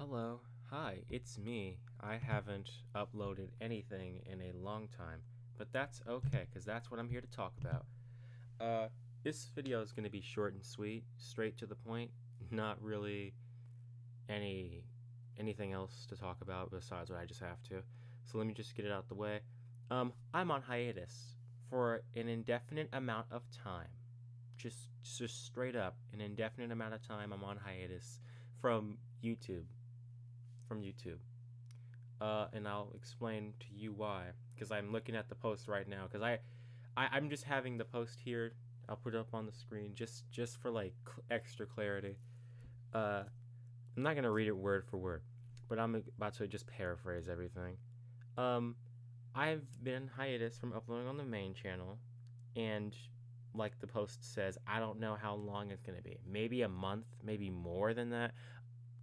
Hello. Hi, it's me. I haven't uploaded anything in a long time, but that's okay because that's what I'm here to talk about. Uh, this video is going to be short and sweet, straight to the point, not really any anything else to talk about besides what I just have to. So let me just get it out the way. Um, I'm on hiatus for an indefinite amount of time. Just just straight up, an indefinite amount of time I'm on hiatus from YouTube from YouTube. Uh, and I'll explain to you why. Because I'm looking at the post right now. Because I, I, I'm just having the post here. I'll put it up on the screen just just for like cl- extra clarity. Uh, I'm not gonna read it word for word, but I'm about to just paraphrase everything. Um, I've been hiatus from uploading on the main channel, and like the post says, I don't know how long it's gonna be. Maybe a month, maybe more than that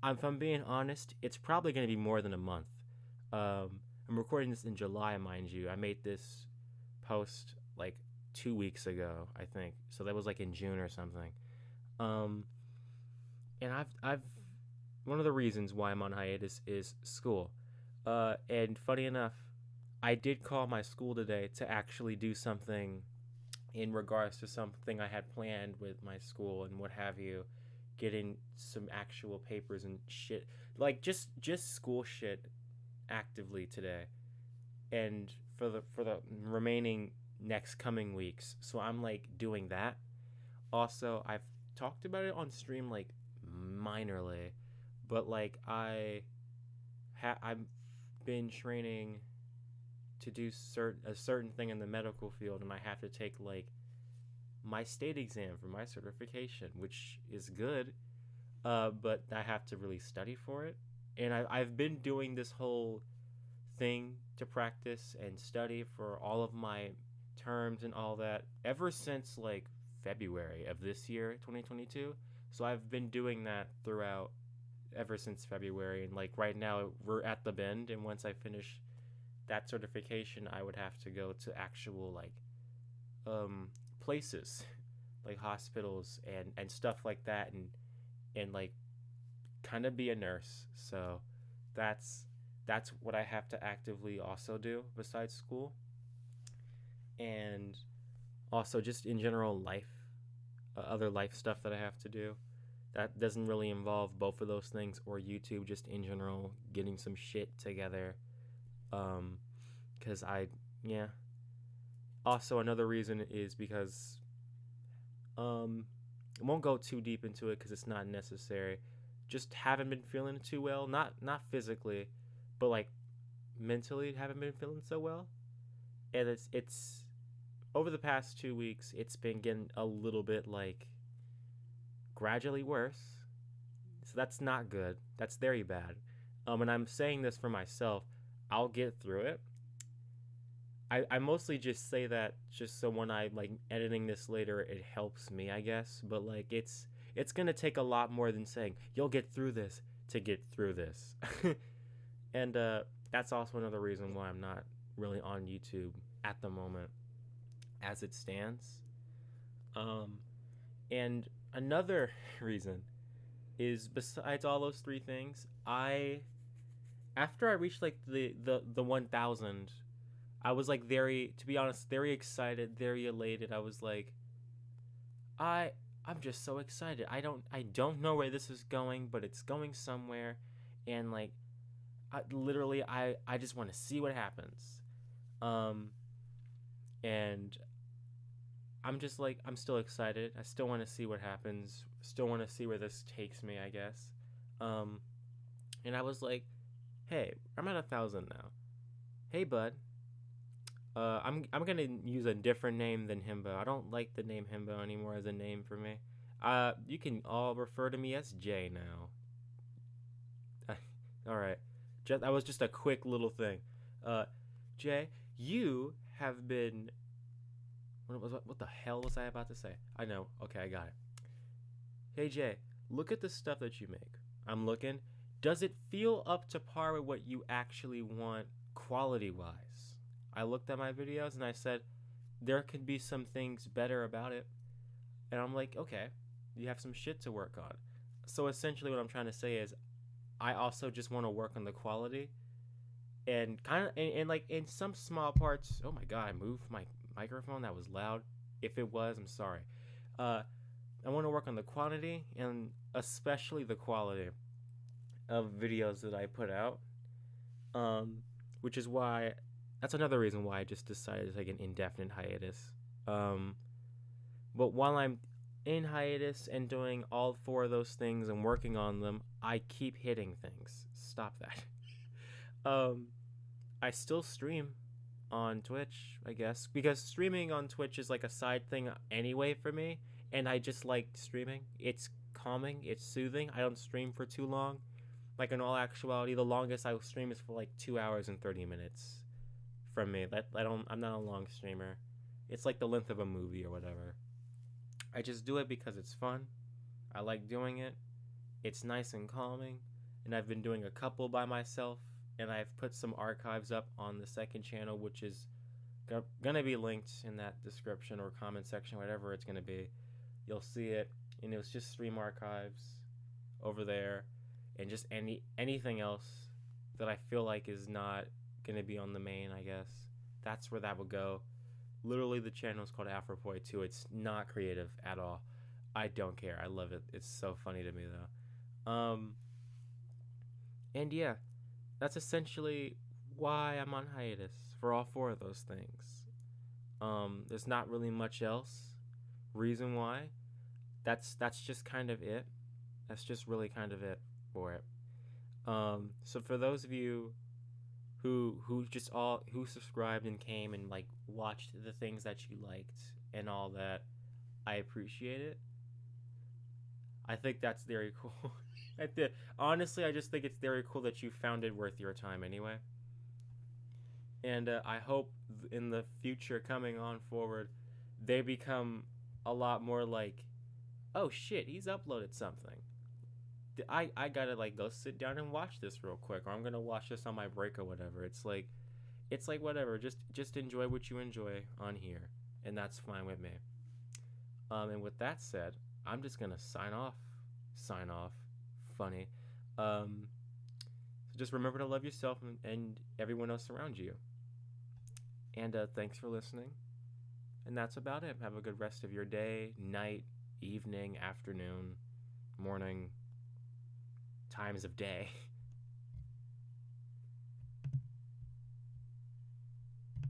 if I'm being honest, it's probably going to be more than a month. Um, I'm recording this in July, mind you. I made this post like two weeks ago, I think. So that was like in June or something. Um, and I've I've one of the reasons why I'm on hiatus is school. Uh, and funny enough, I did call my school today to actually do something in regards to something I had planned with my school and what have you getting some actual papers and shit like just just school shit actively today. And for the for the remaining next coming weeks so i'm like doing that. Also i've talked about it on stream like minorly but like i ha- i've been training to do certain a certain thing in the medical field and i have to take like my state exam for my certification, which is good, uh, but I have to really study for it. And I, I've been doing this whole thing to practice and study for all of my terms and all that ever since like February of this year, 2022. So I've been doing that throughout ever since February. And like right now, we're at the bend. And once I finish that certification, I would have to go to actual like um, places like hospitals and and stuff like that and and like kind of be a nurse. So that's that's what i have to actively also do besides school. And also just in general life uh, other life stuff that i have to do. That doesn't really involve both of those things or youtube just in general getting some shit together. Um because i yeah also another reason is because um I won't go too deep into it because it's not necessary. Just haven't been feeling too well. Not not physically, but like mentally haven't been feeling so well. And it's it's over the past two weeks it's been getting a little bit like gradually worse. So that's not good. That's very bad. Um and I'm saying this for myself. I'll get through it. I, I mostly just say that just so when I like editing this later it helps me I guess. But like it's it's gonna take a lot more than saying you'll get through this to get through this. And uh, that's also another reason why I'm not really on YouTube at the moment as it stands. Um, and another reason is besides all those three things I after I reached like the the the 1000 I was like very, to be honest, very excited, very elated. I was like, I, I'm just so excited. I don't, I don't know where this is going, but it's going somewhere, and like, I, literally, I, I just want to see what happens, um, and I'm just like, I'm still excited. I still want to see what happens. Still want to see where this takes me. I guess, um, and I was like, hey, I'm at a thousand now. Hey, bud uh, I'm I'm gonna use a different name than Himbo. I don't like the name Himbo anymore as a name for me. Uh, you can all refer to me as Jay now. all right, just that was just a quick little thing. Uh, Jay, you have been. What was what the hell was I about to say? I know. Okay, I got it. Hey Jay, look at the stuff that you make. I'm looking. Does it feel up to par with what you actually want quality wise? I looked at my videos and I said, there could be some things better about it. And I'm like, okay, you have some shit to work on. So essentially, what I'm trying to say is, I also just want to work on the quality and kind of and, and like in some small parts. Oh my god, I moved my microphone. That was loud. If it was, I'm sorry. Uh, I want to work on the quantity and especially the quality of videos that I put out. Um, which is why that's another reason why I just decided to take an indefinite hiatus. Um, but while I'm in hiatus and doing all four of those things and working on them, I keep hitting things. Stop that. um, I still stream on Twitch, I guess, because streaming on Twitch is like a side thing anyway for me, and I just like streaming. It's calming, it's soothing. I don't stream for too long. Like in all actuality, the longest I will stream is for like two hours and thirty minutes. From me, that I don't. I'm not a long streamer. It's like the length of a movie or whatever. I just do it because it's fun. I like doing it. It's nice and calming, and I've been doing a couple by myself and I've put some archives up on the second channel, which is gonna be linked in that description or comment section, whatever it's gonna be. You'll see it, and it was just stream archives over there, and just any anything else that I feel like is not gonna be on the main. I guess that's where that would go. Literally, the channel is called Afropoi 2. It's not creative at all. I don't care. I love it. It's so funny to me though. Um, and yeah, that's essentially why I'm on hiatus for all four of those things. Um, there's not really much else. Reason why? That's that's just kind of it. That's just really kind of it for it. Um, so for those of you who who just all who subscribed and came and like watched the things that you liked and all that, I appreciate it. I think that's very cool. At the honestly, I just think it's very cool that you found it worth your time anyway. And uh, I hope in the future, coming on forward, they become a lot more like, oh shit, he's uploaded something. I I gotta like go sit down and watch this real quick, or I'm gonna watch this on my break or whatever. It's like, it's like whatever. Just just enjoy what you enjoy on here, and that's fine with me. Um, and with that said, I'm just gonna sign off. Sign off funny. Um, so just remember to love yourself and, and everyone else around you. And uh, thanks for listening. And that's about it. Have a good rest of your day, night, evening, afternoon, morning, times of day.